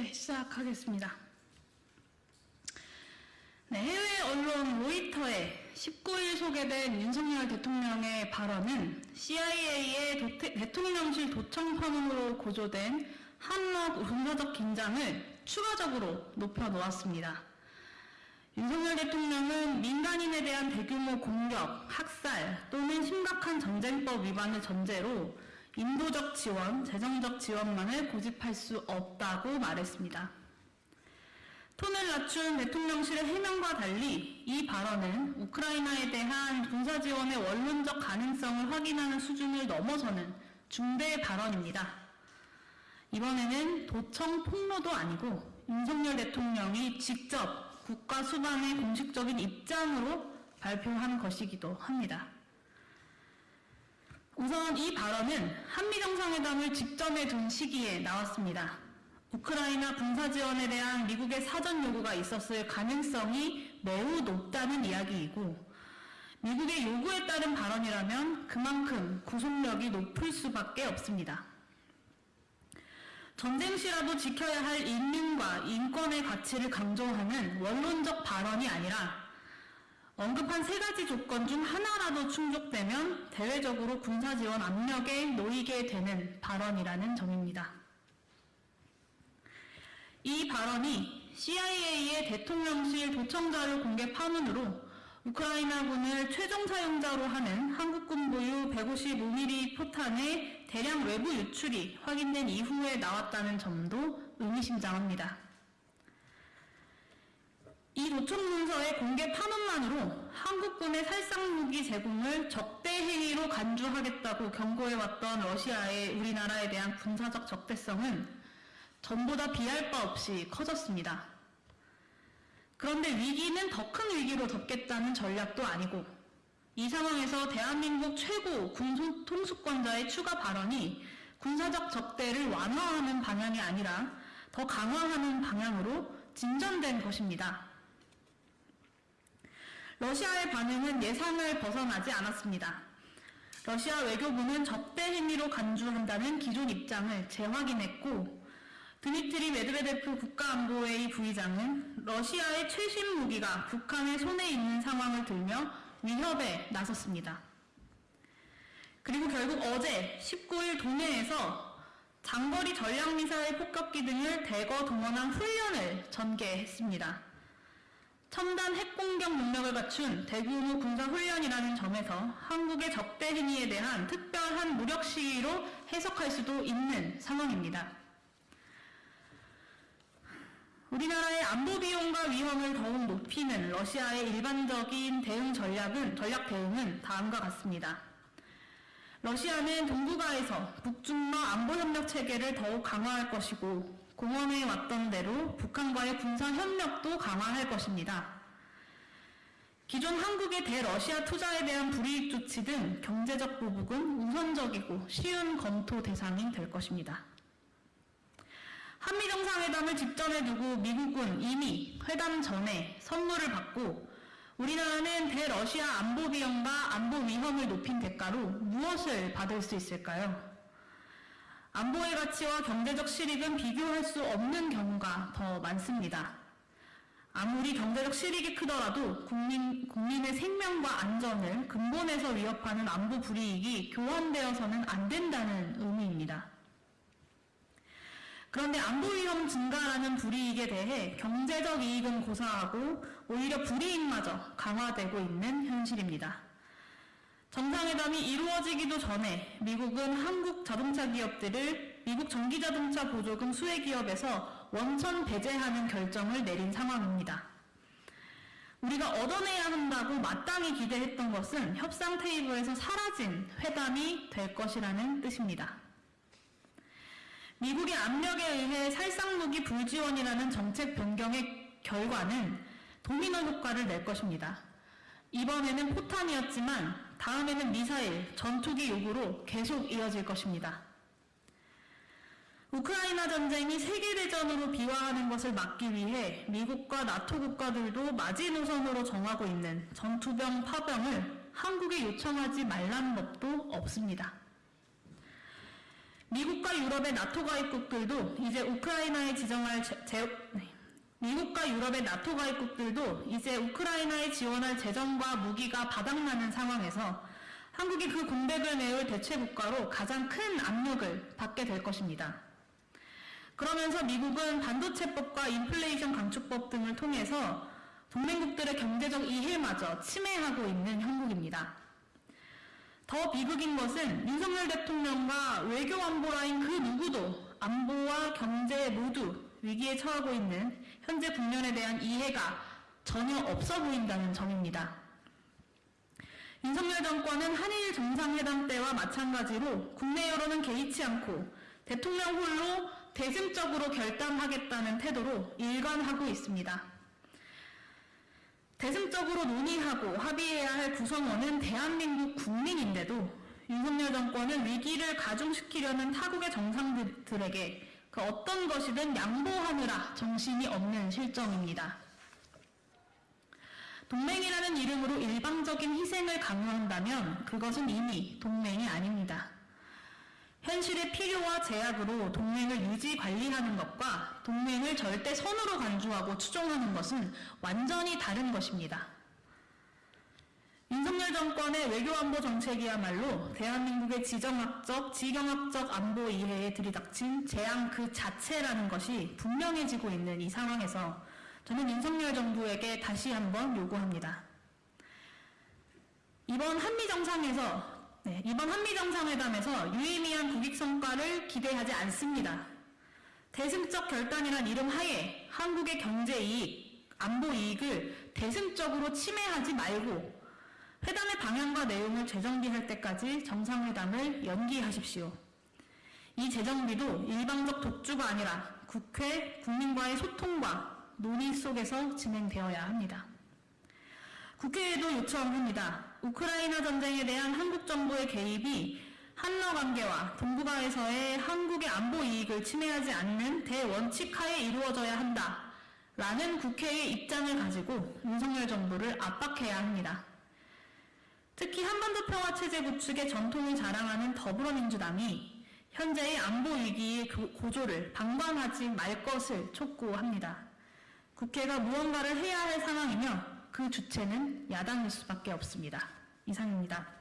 네, 시작하겠습니다. 네, 해외 언론 로이터에 19일 소개된 윤석열 대통령의 발언은 CIA의 도태, 대통령실 도청 파문으로 고조된 한국 군사적 긴장을 추가적으로 높여놓았습니다. 윤석열 대통령은 민간인에 대한 대규모 공격, 학살 또는 심각한 전쟁법 위반을 전제로 인도적 지원, 재정적 지원만을 고집할 수 없다고 말했습니다. 톤을 낮춘 대통령실의 해명과 달리 이 발언은 우크라이나에 대한 군사 지원의 원론적 가능성을 확인하는 수준을 넘어서는 중대 발언입니다. 이번에는 도청 폭로도 아니고 윤석열 대통령이 직접 국가 수반의 공식적인 입장으로 발표한 것이기도 합니다. 우선 이 발언은 한미정상회담을 직전에 둔 시기에 나왔습니다. 우크라이나 군사 지원에 대한 미국의 사전 요구가 있었을 가능성이 매우 높다는 이야기이고 미국의 요구에 따른 발언이라면 그만큼 구속력이 높을 수밖에 없습니다. 전쟁 시라도 지켜야 할 인민과 인권의 가치를 강조하는 원론적 발언이 아니라 언급한 세 가지 조건 중 하나라도 충족되면 대외적으로 군사 지원 압력에 놓이게 되는 발언이라는 점입니다. 이 발언이 CIA의 대통령실 도청자료 공개 파문으로 우크라이나군을 최종 사용자로 하는 한국군 보유 155mm 포탄의 대량 외부 유출이 확인된 이후에 나왔다는 점도 의미심장합니다. 이 도청 문서의 공개 파문만으로 한국군의 살상무기 제공을 적대 행위로 간주하겠다고 경고해왔던 러시아의 우리나라에 대한 군사적 적대성은 전보다 비할 바 없이 커졌습니다. 그런데 위기는 더 큰 위기로 덮겠다는 전략도 아니고 이 상황에서 대한민국 최고 군소 통수권자의 추가 발언이 군사적 적대를 완화하는 방향이 아니라 더 강화하는 방향으로 진전된 것입니다. 러시아의 반응은 예상을 벗어나지 않았습니다. 러시아 외교부는 적대 행위로 간주한다는 기존 입장을 재확인했고 드미트리 메드베데프 국가안보회의 부의장은 러시아의 최신 무기가 북한의 손에 있는 상황을 들며 위협에 나섰습니다. 그리고 결국 어제 19일 동해에서 장거리 전략미사일 폭격기 등을 대거 동원한 훈련을 전개했습니다. 첨단 핵공격 능력을 갖춘 대규모 군사훈련이라는 점에서 한국의 적대 행위에 대한 특별한 무력 시위로 해석할 수도 있는 상황입니다. 우리나라의 안보 비용과 위험을 더욱 높이는 러시아의 일반적인 대응 전략은 전략 대응은 다음과 같습니다. 러시아는 동북아에서 북중러 안보 협력 체계를 더욱 강화할 것이고 공언해 왔던 대로 북한과의 군사 협력도 강화할 것입니다. 기존 한국의 대러시아 투자에 대한 불이익 조치 등 경제적 보복은 우선적이고 쉬운 검토 대상이 될 것입니다. 한미정상회담을 직전에 두고 미국은 이미 회담 전에 선물을 받고 우리나라는 대러시아 안보 비용과 안보 위험을 높인 대가로 무엇을 받을 수 있을까요? 안보의 가치와 경제적 실익은 비교할 수 없는 경우가 더 많습니다. 아무리 경제적 실익이 크더라도 국민, 국민의 생명과 안전을 근본에서 위협하는 안보 불이익이 교환되어서는 안 된다는 의미입니다. 그런데 안보 위험 증가라는 불이익에 대해 경제적 이익은 고사하고 오히려 불이익마저 강화되고 있는 현실입니다. 정상회담이 이루어지기도 전에 미국은 한국 자동차 기업들을 미국 전기자동차 보조금 수혜 기업에서 원천 배제하는 결정을 내린 상황입니다. 우리가 얻어내야 한다고 마땅히 기대했던 것은 협상 테이블에서 사라진 회담이 될 것이라는 뜻입니다. 미국의 압력에 의해 살상무기 불지원이라는 정책 변경의 결과는 도미노 효과를 낼 것입니다. 이번에는 포탄이었지만 다음에는 미사일, 전투기 요구로 계속 이어질 것입니다. 우크라이나 전쟁이 세계대전으로 비화하는 것을 막기 위해 미국과 나토 국가들도 마지노선으로 정하고 있는 전투병 파병을 한국에 요청하지 말라는 법도 없습니다. 미국과 유럽의 나토 가입국들도 이제 우크라이나에 지정할 제, 제- 네. 미국과 유럽의 나토 가입국들도 이제 우크라이나에 지원할 재정과 무기가 바닥나는 상황에서 한국이 그 공백을 메울 대체 국가로 가장 큰 압력을 받게 될 것입니다. 그러면서 미국은 반도체법과 인플레이션 감축법 등을 통해서 동맹국들의 경제적 이해마저 침해하고 있는 형국입니다. 더 비극인 것은 윤석열 대통령과 외교 안보 라인 그 누구도 안보와 경제 모두 위기에 처하고 있는 현재 국면에 대한 이해가 전혀 없어 보인다는 점입니다. 윤석열 정권은 한일 정상회담 때와 마찬가지로 국내 여론은 개의치 않고 대통령 홀로 대승적으로 결단하겠다는 태도로 일관하고 있습니다. 대승적으로 논의하고 합의해야 할 구성원은 대한민국 국민인데도 윤석열 정권은 위기를 가중시키려는 타국의 정상들에게 그 어떤 것이든 양보하느라 정신이 없는 실정입니다. 동맹이라는 이름으로 일방적인 희생을 강요한다면 그것은 이미 동맹이 아닙니다. 현실의 필요와 제약으로 동맹을 유지 관리하는 것과 동맹을 절대 선으로 간주하고 추종하는 것은 완전히 다른 것입니다. 윤석열 정권의 외교안보 정책이야말로 대한민국의 지정학적, 지경학적 안보 이해에 들이닥친 재앙 그 자체라는 것이 분명해지고 있는 이 상황에서 저는 윤석열 정부에게 다시 한번 요구합니다. 이번 한미 정상에서 네, 이번 한미 정상회담에서 유의미한 국익 성과를 기대하지 않습니다. 대승적 결단이란 이름 하에 한국의 경제 이익, 안보 이익을 대승적으로 침해하지 말고 회담의 방향과 내용을 재정비할 때까지 정상회담을 연기하십시오. 이 재정비도 일방적 독주가 아니라 국회, 국민과의 소통과 논의 속에서 진행되어야 합니다. 국회에도 요청합니다. 우크라이나 전쟁에 대한 한국 정부의 개입이 한러 관계와 동북아에서의 한국의 안보 이익을 침해하지 않는 대원칙 하에 이루어져야 한다. 라는 국회의 입장을 가지고 윤석열 정부를 압박해야 합니다. 특히 한반도 평화 체제 구축의 전통을 자랑하는 더불어민주당이 현재의 안보 위기의 고- 고조를 방관하지 말 것을 촉구합니다. 국회가 무언가를 해야 할 상황이며 그 주체는 야당일 수밖에 없습니다. 이상입니다.